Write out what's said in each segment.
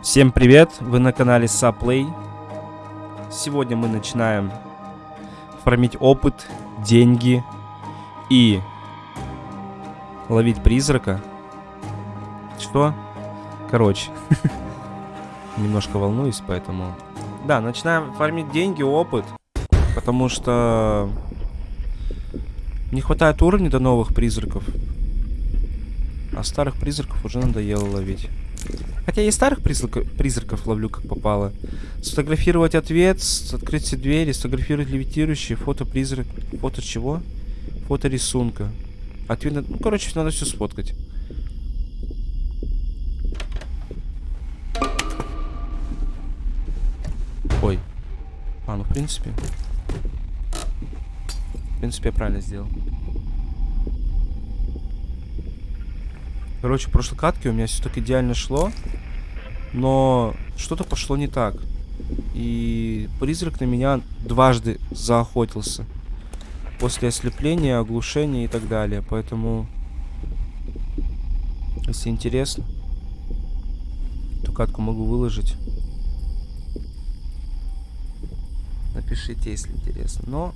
Всем привет, вы на канале Saplay. Сегодня мы начинаем фармить опыт, деньги и ловить призрака. Что? Короче, немножко волнуюсь, поэтому... Да, начинаем фармить деньги, опыт, потому что не хватает уровня до новых призраков. А старых призраков уже надоело ловить. Хотя и старых призраков, призраков ловлю как попало. Сфотографировать ответ, открыть все двери, сфотографировать левитирующие, фото призрак. Фото чего? Фото рисунка. Ответ, ну короче, надо все сфоткать. Ой. А, ну в принципе. В принципе, я правильно сделал. Короче, в прошлой катке у меня все так идеально шло. Но что-то пошло не так. И призрак на меня дважды заохотился. После ослепления, оглушения и так далее. Поэтому, если интересно, эту катку могу выложить. Напишите, если интересно. Но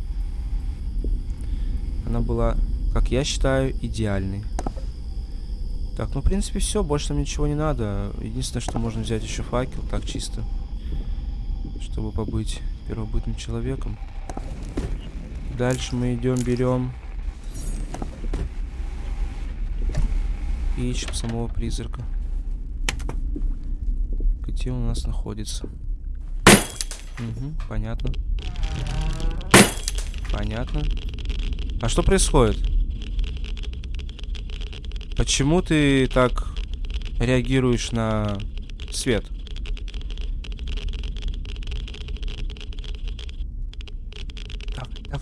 она была, как я считаю, идеальной. Так, ну, в принципе, все. Больше нам ничего не надо. Единственное, что можно взять еще факел. Так, чисто. Чтобы побыть первобытным человеком. Дальше мы идем, берем. И ищем самого призрака. Где он у нас находится? Угу, понятно. Понятно. А что происходит? Почему ты так реагируешь на свет?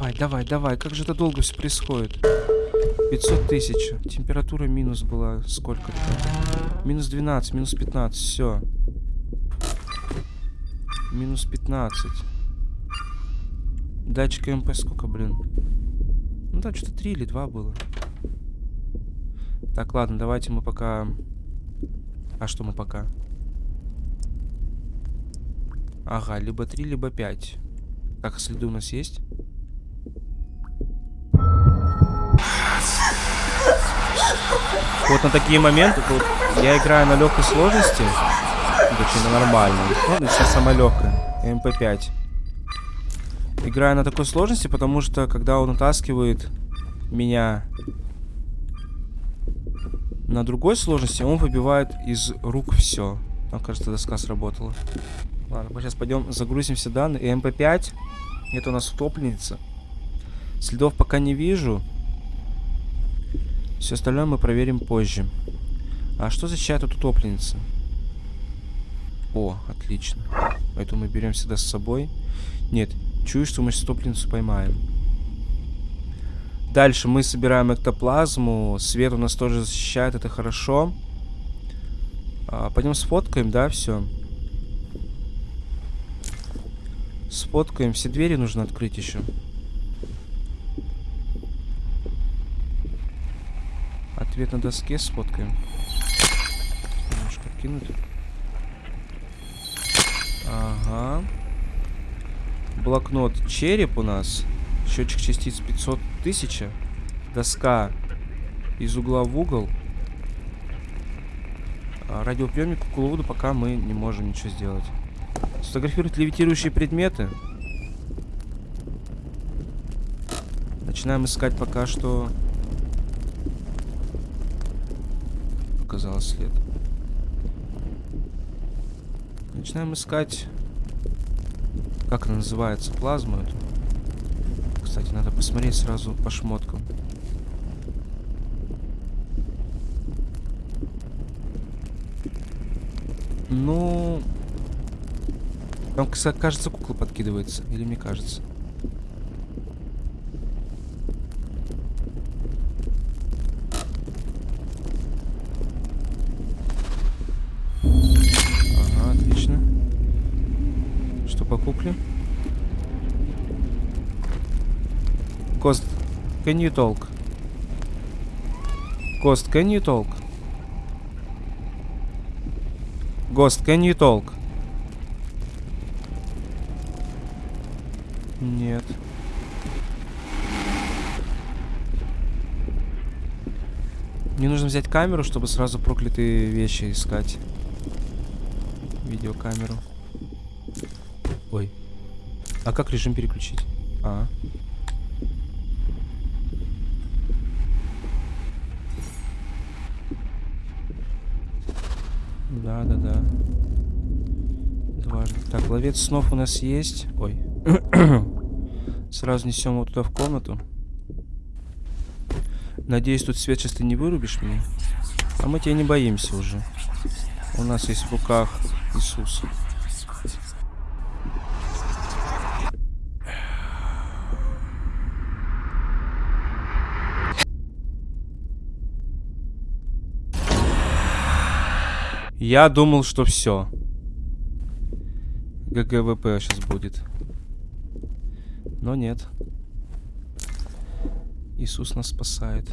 Давай, давай, давай. Как же это долго все происходит? 500 тысяч. Температура минус была сколько-то. Минус 12, минус 15. Все. Минус 15. Датчик МП сколько, блин? Ну да, что-то 3 или 2 было. Так, ладно, давайте мы пока... А что мы пока? Ага, либо 3, либо 5. Так, следы у нас есть? Вот на такие моменты, вот, я играю на легкой сложности, точнее на нормальной. Ну, сейчас самая легкая, МП5. Играю на такой сложности, потому что когда он утаскивает меня на другой сложности он выбивает из рук все. Там, кажется, доска сработала. Ладно, мы сейчас пойдем загрузим все данные. И МП5. Это у нас утопленница. Следов пока не вижу. Все остальное мы проверим позже. А что защищает от утопленницы? О, отлично. Поэтому мы берем всегда с собой. Нет, чую, что мы утопленницу поймаем. Дальше мы собираем эктоплазму. Свет у нас тоже защищает, это хорошо. А, пойдем сфоткаем, да, все. Сфоткаем. Все двери нужно открыть еще. Ответ на доске сфоткаем. Немножко кинуть. Ага. Блокнот череп у нас. Счетчик частиц 500 тысяч. Доска из угла в угол. А радиоприемник кукловоду пока мы не можем ничего сделать. Сфотографировать левитирующие предметы. Начинаем искать пока что... Показалось след. Начинаем искать... Как она называется? Плазму эту кстати, надо посмотреть сразу по шмоткам. Ну... Там, кажется, кукла подкидывается. Или мне кажется? Ага, отлично. Что по кукле? Кост, can you talk? Кост, can you talk? Ghost, can you talk? Нет. Мне нужно взять камеру, чтобы сразу проклятые вещи искать. Видеокамеру. Ой. А как режим переключить? А. Да, да, да. Важно. Так, ловец снов у нас есть. Ой. Сразу несем его туда в комнату. Надеюсь, тут свет сейчас ты не вырубишь меня. А мы тебя не боимся уже. У нас есть в руках Иисус. Я думал, что все. GG WP сейчас будет. Но нет. Иисус нас спасает.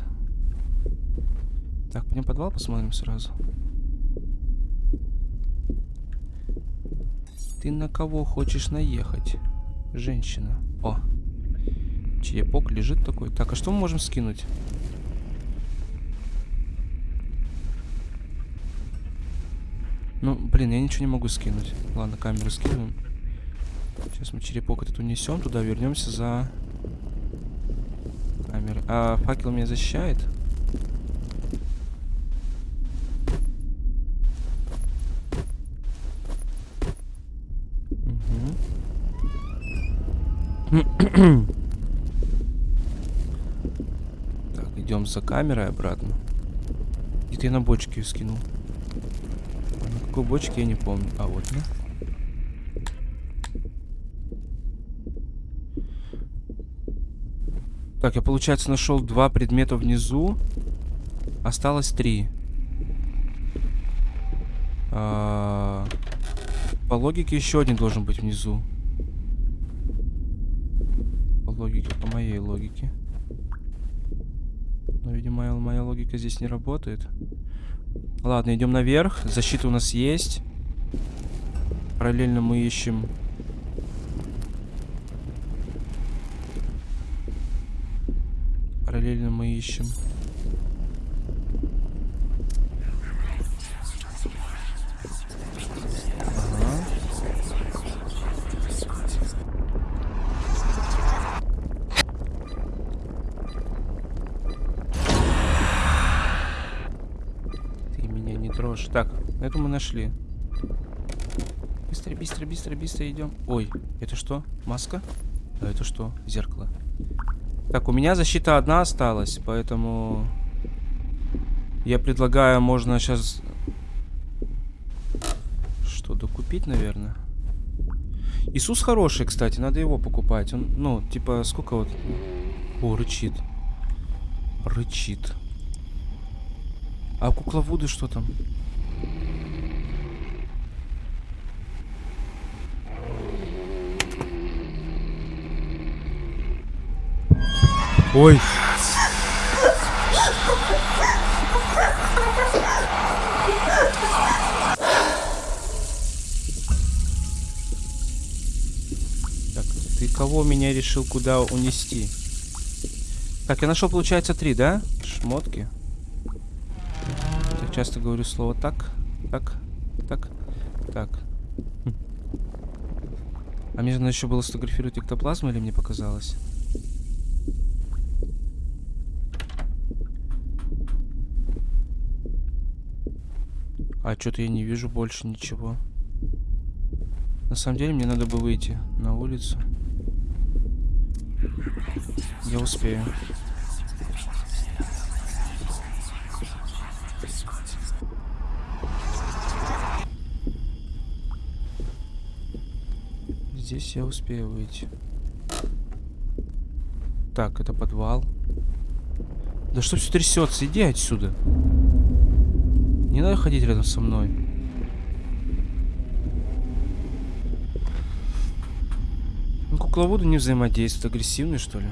Так, пойдем подвал посмотрим сразу. Ты на кого хочешь наехать? Женщина. О. Черепок лежит такой. Так, а что мы можем скинуть? Ну, блин, я ничего не могу скинуть. Ладно, камеру скидываем. Сейчас мы черепок этот унесем, туда вернемся за камеры. А факел меня защищает? так, идем за камерой обратно. Где-то я на бочке скинул. На какой бочке я не помню. А вот, да? Так, я, получается, нашел два предмета внизу. Осталось три. А -а по логике еще один должен быть внизу. По логике, по моей логике. Но, видимо, моя логика здесь не работает. Ладно, идем наверх. Защита у нас есть. Параллельно мы ищем Параллельно мы ищем. Ага. Ты меня не трожь. Так, эту мы нашли. Быстро, быстро, быстро, быстро идем. Ой, это что? Маска? А это что? Зеркало. Так, у меня защита одна осталась, поэтому... Я предлагаю, можно сейчас... Что, докупить, наверное? Иисус хороший, кстати, надо его покупать. Он, ну, типа, сколько вот... О, рычит. Рычит. А кукла Вуды что там? Ой. Так, ты кого меня решил куда унести? Так, я нашел, получается, три, да? Шмотки. Я часто говорю слово так, так, так, так. Хм. А мне же надо еще было сфотографировать эктоплазму или мне показалось? А что-то я не вижу больше ничего. На самом деле мне надо бы выйти на улицу. Я успею. Здесь я успею выйти. Так, это подвал. Да что все трясется? Иди отсюда. Не надо ходить рядом со мной. Ну, кукловоды не взаимодействуют. Агрессивный, что ли?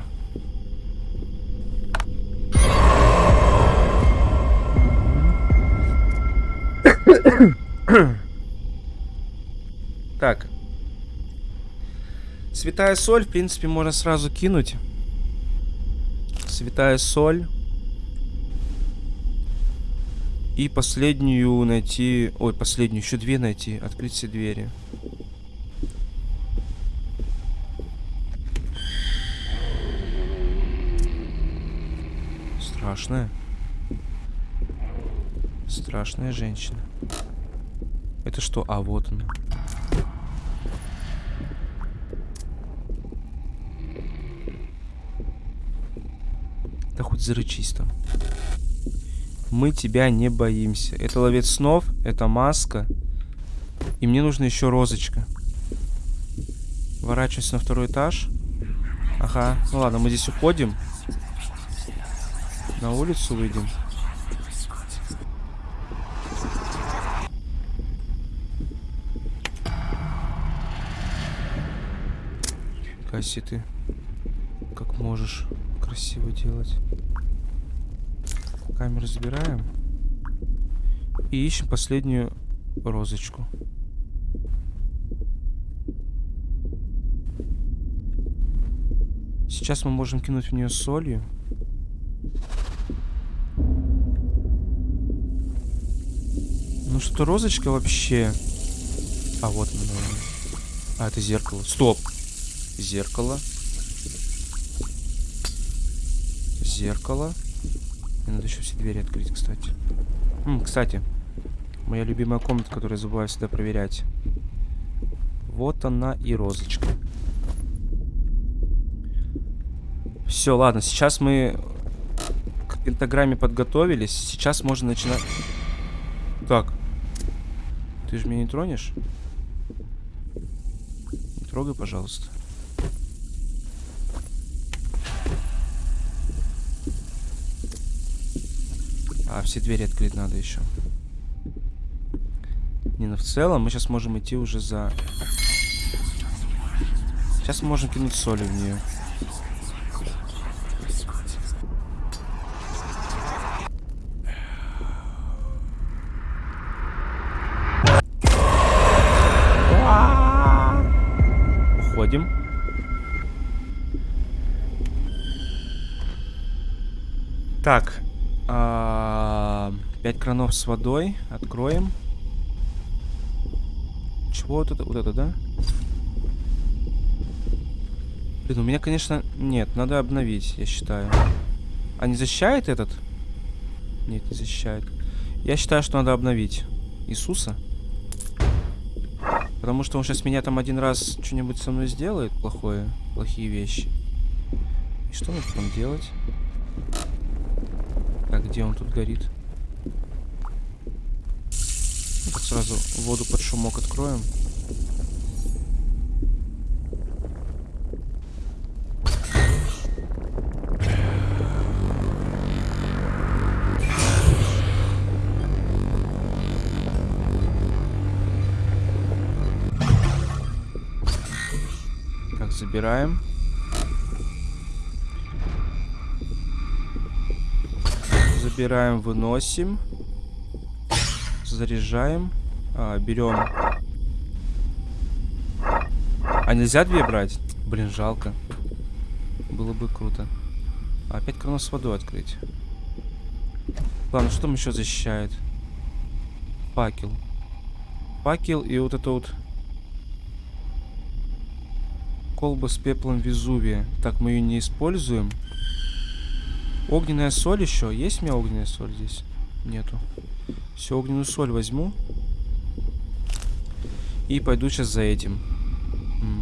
Так. Святая соль, в принципе, можно сразу кинуть. Святая соль. И последнюю найти... Ой, последнюю, еще две найти. Открыть все двери. Страшная. Страшная женщина. Это что? А, вот она. Да хоть зарычись там. Мы тебя не боимся. Это ловец снов, это маска. И мне нужна еще розочка. Ворачиваюсь на второй этаж. Ага, ну ладно, мы здесь уходим. На улицу выйдем. Касси, ты как можешь красиво делать. Камеру забираем. И ищем последнюю розочку. Сейчас мы можем кинуть в нее солью. Ну что розочка вообще... А вот она, наверное. А, это зеркало. Стоп! Зеркало. Зеркало. Мне надо еще все двери открыть, кстати. М, кстати, моя любимая комната, которую я забываю всегда проверять. Вот она и розочка. Все, ладно, сейчас мы к пентаграмме подготовились. Сейчас можно начинать... Так. Ты же меня не тронешь? Не трогай, пожалуйста. А, все двери открыть надо еще. Не, ну в целом мы сейчас можем идти уже за... Сейчас можем кинуть соли в нее. Уходим. Так, а, пять кранов с водой. Откроем. Чего вот это? Вот это, да? Блин, у меня, конечно... Нет, надо обновить, я считаю. А не защищает этот? Нет, не защищает. Я считаю, что надо обновить. Иисуса. Потому что он сейчас меня там один раз что-нибудь со мной сделает плохое. Плохие вещи. И что мне потом делать? Где он тут горит? Ну, так сразу воду под шумок откроем. Так, забираем. Забираем, выносим. Заряжаем. А, берем. А нельзя две брать? Блин, жалко. Было бы круто. Опять кран с водой открыть. Ладно, что там еще защищает? Факел. Факел и вот это вот... Колба с пеплом Везувия. Так, мы ее не используем. Огненная соль еще. Есть у меня огненная соль здесь? Нету. Все, огненную соль возьму. И пойду сейчас за этим.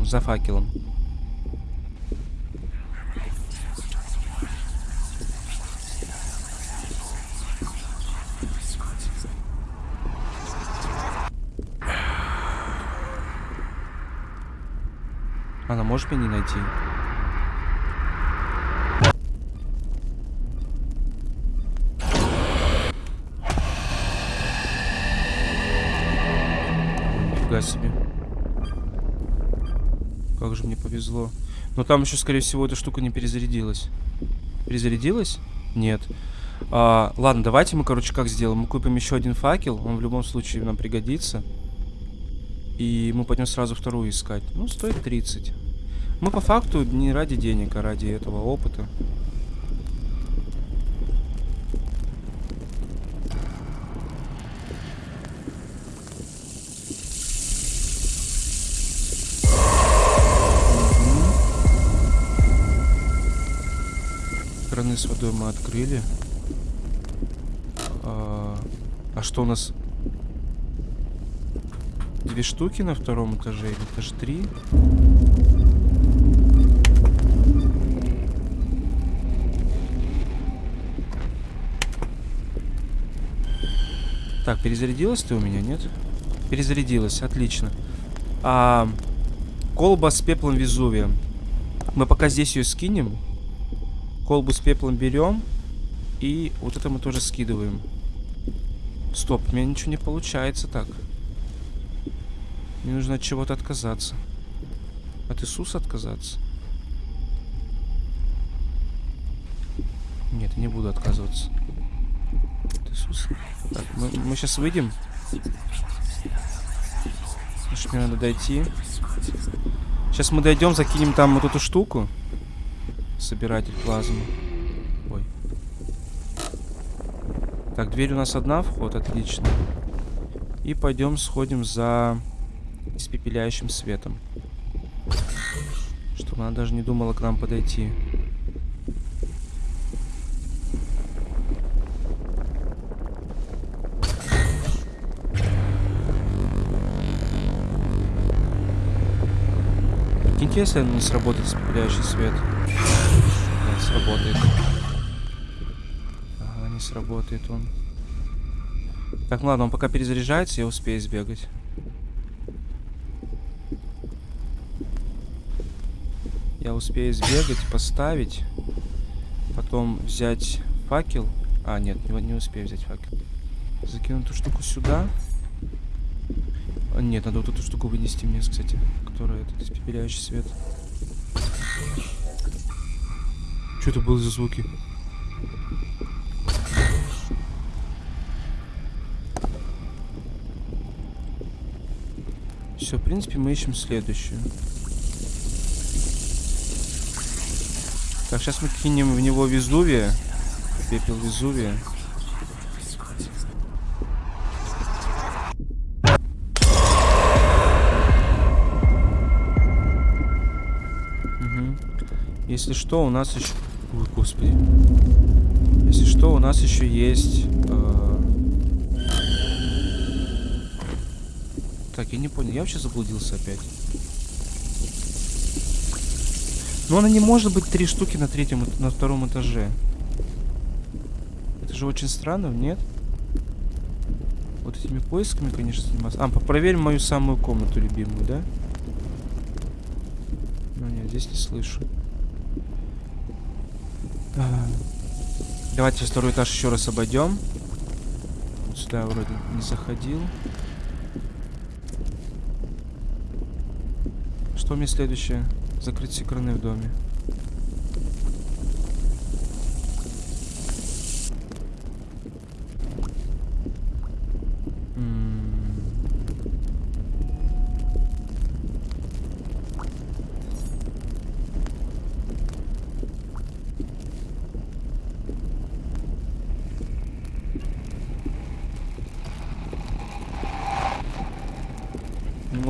За факелом. Она может меня не найти? Себе. Как же мне повезло. Но там еще, скорее всего, эта штука не перезарядилась. Перезарядилась? Нет. А, ладно, давайте мы, короче, как сделаем? Мы купим еще один факел. Он в любом случае нам пригодится. И мы пойдем сразу вторую искать. Ну, стоит 30. Мы по факту не ради денег, а ради этого опыта. Краны с водой мы открыли. А, а что у нас? Две штуки на втором этаже или этаж три? Так, перезарядилась ты у меня, нет? Перезарядилась, отлично. А, колба с пеплом Везувия. Мы пока здесь ее скинем. Колбу с пеплом берем. И вот это мы тоже скидываем. Стоп, меня ничего не получается так. Мне нужно от чего-то отказаться. От Иисуса отказаться? Нет, не буду отказываться. От Иисуса. Так, мы, мы сейчас выйдем. Значит, мне надо дойти. Сейчас мы дойдем, закинем там вот эту штуку. Собиратель плазмы. Ой. Так, дверь у нас одна, вход, отлично. И пойдем сходим за испепеляющим светом. Чтобы она даже не думала к нам подойти. Прикиньте, если не сработает испепеляющий свет. Сработает. Ага, не сработает он. Так, ну ладно, он пока перезаряжается, я успею сбегать. Я успею сбегать, поставить. Потом взять факел. А, нет, не, не успею взять факел. Закину эту штуку сюда. А, нет, надо вот эту штуку вынести мне, кстати. Которая этот испепеляющий свет. Что это было за звуки? Все, в принципе, мы ищем следующую. Так, сейчас мы кинем в него Везувия. Пепел Везувия. Если что, у нас еще... Ой, господи. Если что, у нас еще есть... Э... Так, я не понял. Я вообще заблудился опять. Но она не может быть три штуки на третьем, на втором этаже. Это же очень странно, нет? Вот этими поисками, конечно, заниматься. А, проверим мою самую комнату любимую, да? Ну нет, здесь не слышу. Давайте второй этаж еще раз обойдем. Сюда я вроде не заходил. Что мне следующее? Закрыть все в доме.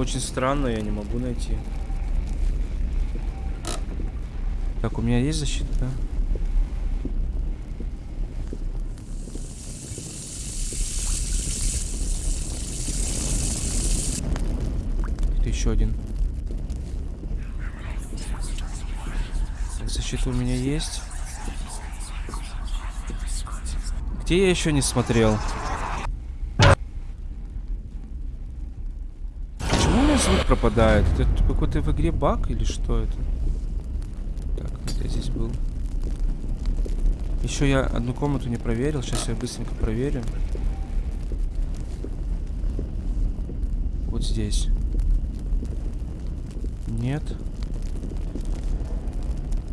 Очень странно, я не могу найти. Так, у меня есть защита, да? Это еще один. защита у меня есть. Где я еще не смотрел? Почему у меня звук пропадает? Это какой-то в игре баг или что это? я здесь был. Еще я одну комнату не проверил. Сейчас я быстренько проверю. Вот здесь. Нет.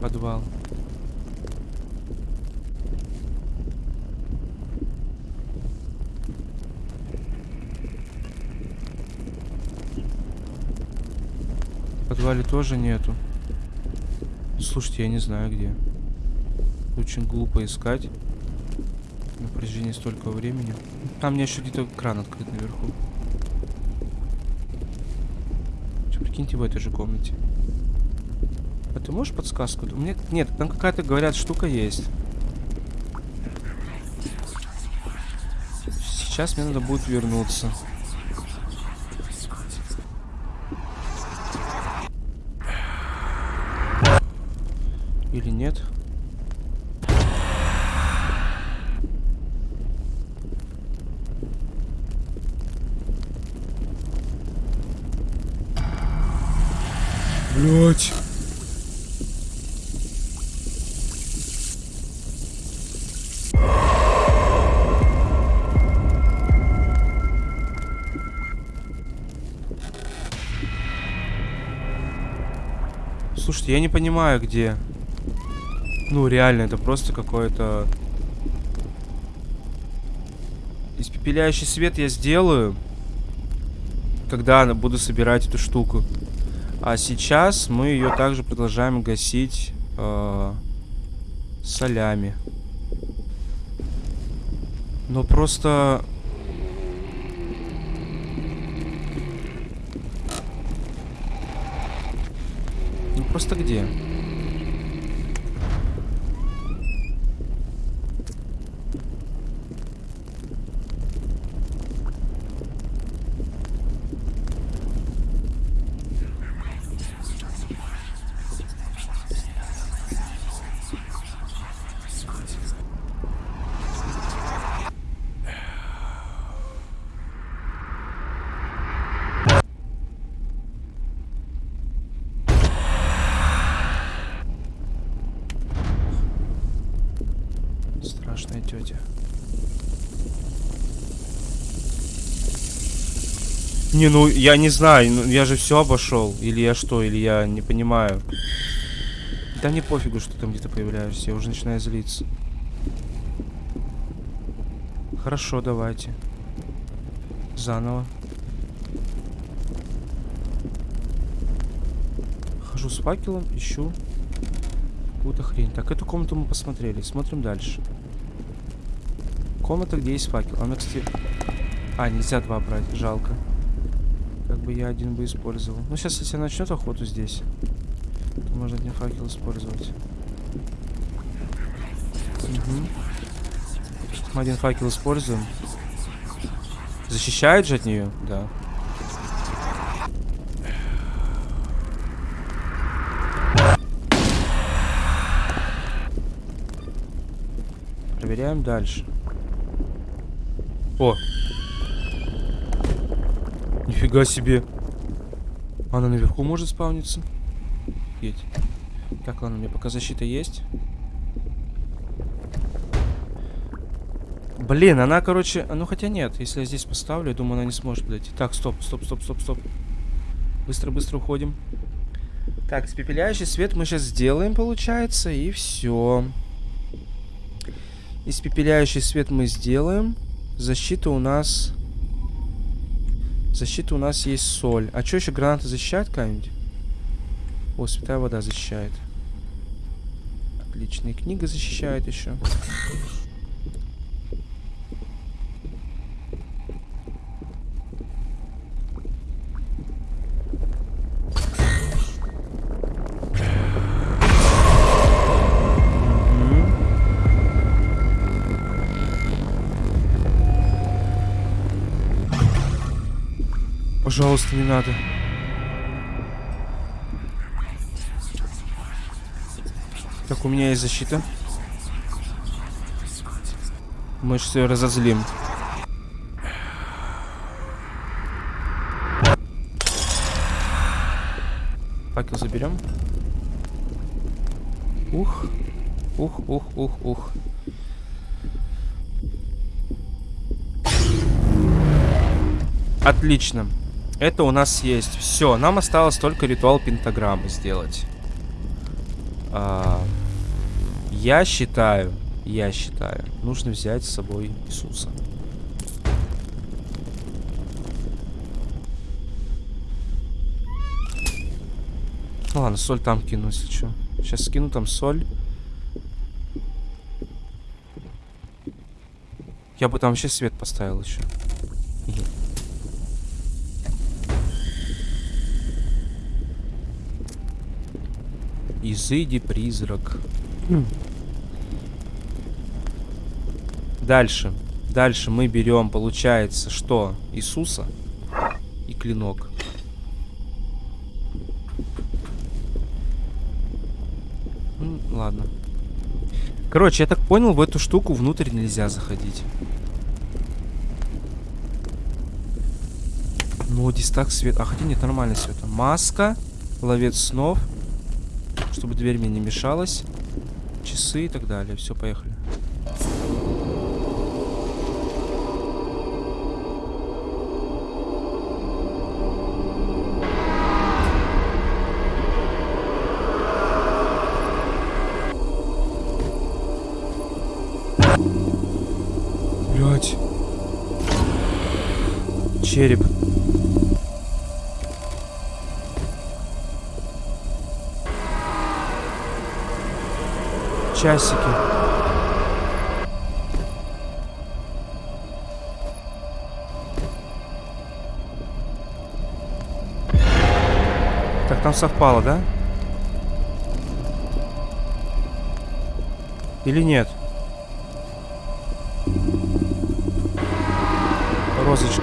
Подвал. Подвале тоже нету. Слушайте, я не знаю где. Очень глупо искать. На протяжении столько времени. Там мне еще где-то кран открыт наверху. Че, прикиньте, в этой же комнате. А ты можешь подсказку? Мне... Нет, там какая-то, говорят, штука есть. Сейчас мне надо будет вернуться. Или нет? Блять. Слушайте, я не понимаю, где. Ну, реально, это просто какое-то... Испепеляющий свет я сделаю, когда буду собирать эту штуку. А сейчас мы ее также продолжаем гасить э, солями. Но просто... Ну просто где? Страшная Не, ну я не знаю, ну, я же все обошел. Или я что, или я не понимаю. Да мне пофигу, что там где-то появляешься, я уже начинаю злиться. Хорошо, давайте. Заново. Хожу с факелом, ищу какую-то хрень. Так, эту комнату мы посмотрели. Смотрим дальше. Комната, где есть факел. Она, кстати... А, нельзя два брать. Жалко. Как бы я один бы использовал. Ну, сейчас, если начнет охоту здесь, то можно один факел использовать. Угу. Один факел используем. Защищает же от нее? Да. Проверяем дальше. О! Нифига себе. Она наверху может спавниться. Едь. Так, ладно, у меня пока защита есть. Блин, она, короче... Ну, хотя нет. Если я здесь поставлю, я думаю, она не сможет подойти. Так, стоп, стоп, стоп, стоп, стоп. Быстро-быстро уходим. Так, испепеляющий свет мы сейчас сделаем, получается, и все. Испепеляющий свет мы сделаем. Защита у нас... Защита у нас есть соль. А что еще гранаты защищают какая-нибудь? О, святая вода защищает. Отличная книга защищает еще. Пожалуйста, не надо. Так, у меня есть защита. Мы ее разозлим. Факел заберем. Ух. Ух, ух, ух, ух. Отлично. Это у нас есть. Все, нам осталось только ритуал пентаграммы сделать. А, я считаю, я считаю, нужно взять с собой Иисуса. Ну ладно, соль там кину, если что. Сейчас скину там соль. Я бы там вообще свет поставил еще. Изыди, призрак. Дальше. Дальше мы берем, получается, что? Иисуса и клинок. Ну, ладно. Короче, я так понял, в эту штуку внутрь нельзя заходить. Ну, дистак свет. А хотя нет, нормально свет. Маска, ловец снов. Чтобы дверь мне не мешалась. Часы и так далее. Все, поехали. Блять. Череп. Часики. Так, там совпало, да? Или нет? Розочка.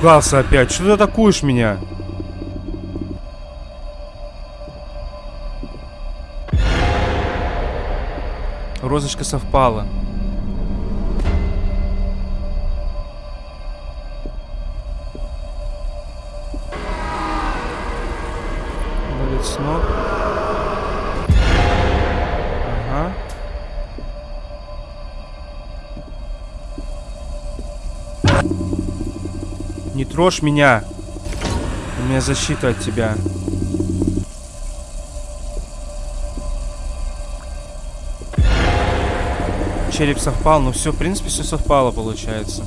Блять, напугался опять. Что ты атакуешь меня? Розочка совпала. Трожь меня. У меня защита от тебя. Череп совпал, ну все, в принципе, все совпало, получается.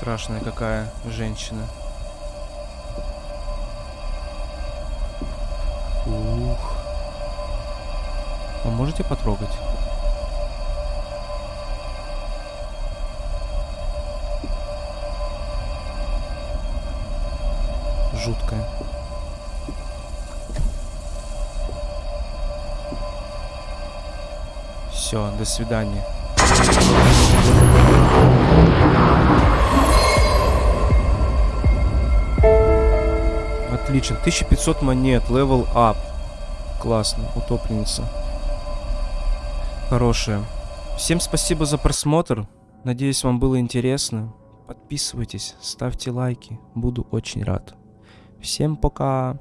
Страшная какая женщина. Ух. А можете потрогать? Жуткая. Все, до свидания. Отлично. 1500 монет. Level up. Классно. Утопленница. Хорошая. Всем спасибо за просмотр. Надеюсь, вам было интересно. Подписывайтесь, ставьте лайки. Буду очень рад. Всем пока.